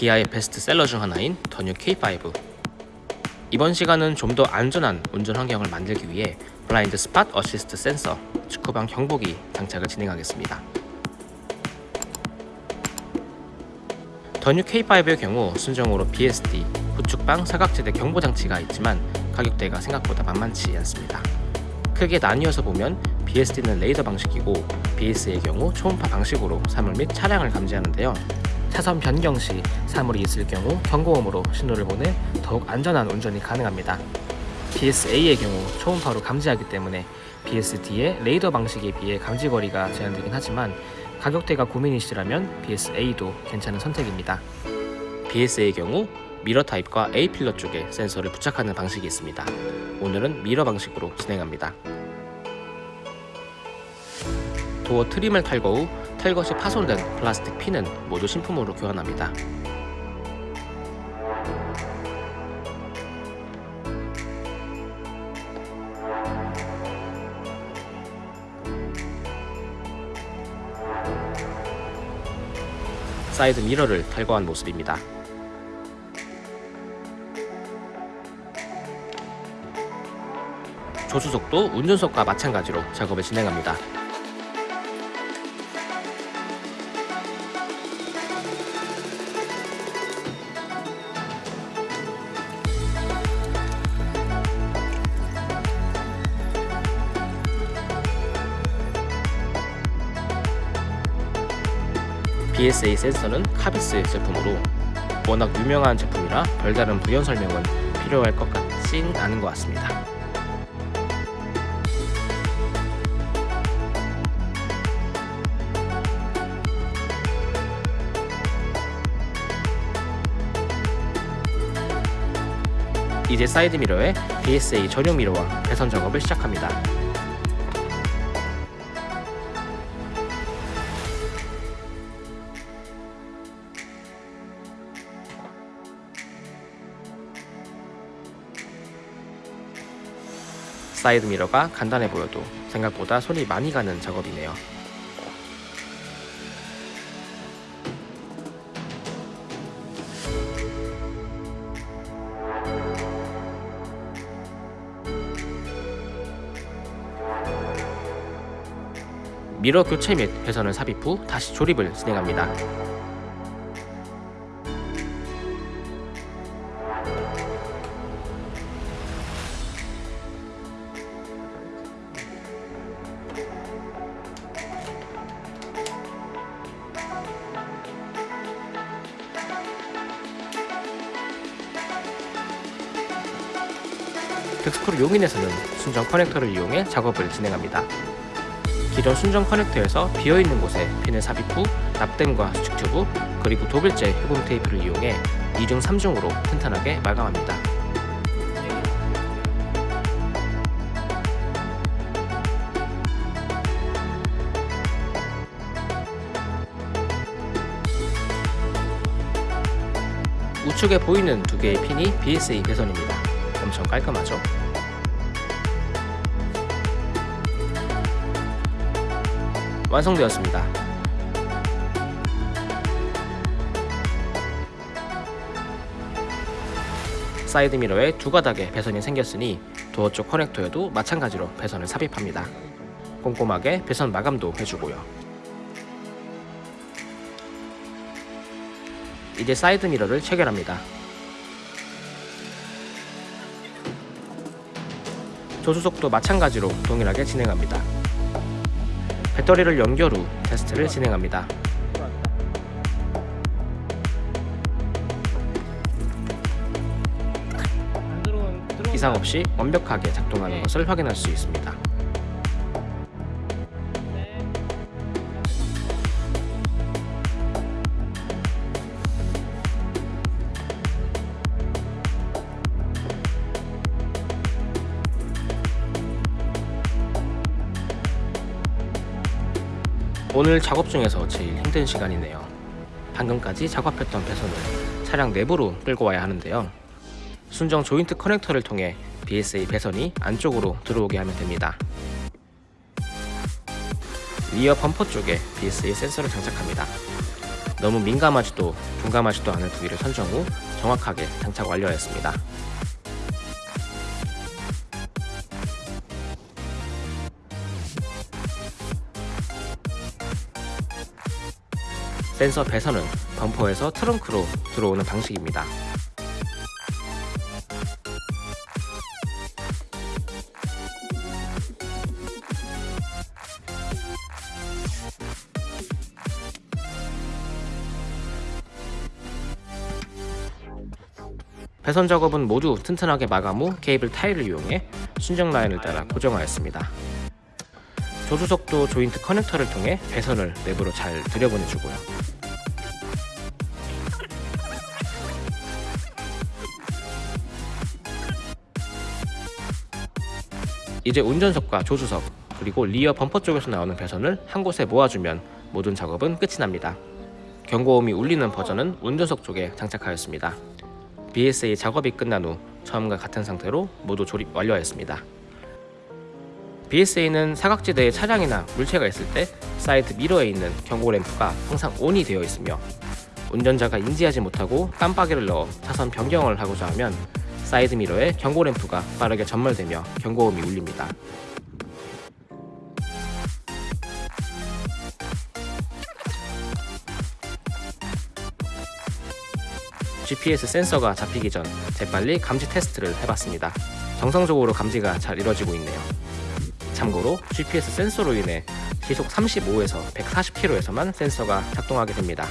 기아의 베스트셀러 중 하나인 The New K5 이번 시간은 좀 더 안전한 운전 환경을 만들기 위해 blind spot assist 센서 측후방 경보기 장착을 진행하겠습니다. The New K5의 경우 순정으로 BSD, 후측방 사각지대 경보 장치가 있지만 가격대가 생각보다 만만치 않습니다. 크게 나뉘어서 보면 BSD는 레이더 방식이고 BSA의 경우 초음파 방식으로 사물 및 차량을 감지하는데요. 차선 변경 시 사물이 있을 경우 경고음으로 신호를 보내 더욱 안전한 운전이 가능합니다. BSA의 경우 초음파로 감지하기 때문에 BSD의 레이더 방식에 비해 감지거리가 제한되긴 하지만 가격대가 고민이시라면 BSA도 괜찮은 선택입니다. BSA의 경우 미러 타입과 A pillar 쪽에 센서를 부착하는 방식이 있습니다. 오늘은 미러 방식으로 진행합니다. 도어 trim을 탈거 후 시 파손된 플라스틱 핀은 모두 신품으로 교환합니다. 사이드 미러를 탈거한 모습입니다. 조수석도 운전석과 마찬가지로 작업을 진행합니다. BSA 센서는 카비스 제품으로 워낙 유명한 제품이라 별다른 부연 설명은 필요할 것 같진 않은 것 같습니다. 이제 사이드 미러에 BSA 전용 미러와 배선 작업을 시작합니다. 사이드 미러가 간단해 보여도 생각보다 손이 많이 가는 작업이네요. 미러 교체 및 배선을 삽입 후 다시 조립을 진행합니다. 덱스크루 용인에서는 순정 커넥터를 이용해 작업을 진행합니다. 기존 순정 커넥터에서 비어있는 곳에 핀을 삽입 후 납땜과 수축 튜브 그리고 흡음 테이프를 이용해 2중 3중으로 튼튼하게 마감합니다. 우측에 보이는 두 개의 핀이 BSA 배선입니다. 깔끔하죠? 완성되었습니다. 사이드 미러에 두 가닥의 배선이 생겼으니 도어 쪽 커넥터에도 마찬가지로 배선을 삽입합니다. 꼼꼼하게 배선 마감도 해주고요. 이제 사이드 미러를 체결합니다. 조수석도 마찬가지로 동일하게 진행합니다. 배터리를 연결 후 테스트를 진행합니다. 이상 없이 완벽하게 작동하는 것을 확인할 수 있습니다. 오늘 작업 중에서 제일 힘든 시간이네요. 방금까지 작업했던 배선을 차량 내부로 끌고 와야 하는데요. 순정 조인트 커넥터를 통해 BSA 배선이 안쪽으로 들어오게 하면 됩니다. 리어 범퍼 쪽에 BSA 센서를 장착합니다. 너무 민감하지도 둔감하지도 않은 부위를 선정 후 정확하게 장착 완료하였습니다. 센서 배선은 범퍼에서 트렁크로 들어오는 방식입니다. 배선 작업은 모두 튼튼하게 마감 후 케이블 타일을 이용해 순정 라인을 따라 고정하였습니다. 조수석도 조인트 커넥터를 통해 배선을 내부로 잘 들여보내주고요. 이제 운전석과 조수석 그리고 리어 범퍼 쪽에서 나오는 배선을 한 곳에 모아주면 모든 작업은 끝이 납니다. 경고음이 울리는 버전은 운전석 쪽에 장착하였습니다. BSA 작업이 끝난 후 처음과 같은 상태로 모두 조립 완료하였습니다. BSA는 사각지대에 차량이나 물체가 있을 때 사이드 미러에 있는 경고 램프가 항상 ON이 되어 있으며 운전자가 인지하지 못하고 깜빡이를 넣어 차선 변경을 하고자 하면 사이드 미러에 경고 램프가 빠르게 점멸되며 경고음이 울립니다. GPS 센서가 잡히기 전 재빨리 감지 테스트를 해봤습니다. 정상적으로 감지가 잘 이뤄지고 있네요. 참고로 GPS 센서로 인해 시속 35에서 140km에서만 센서가 작동하게 됩니다.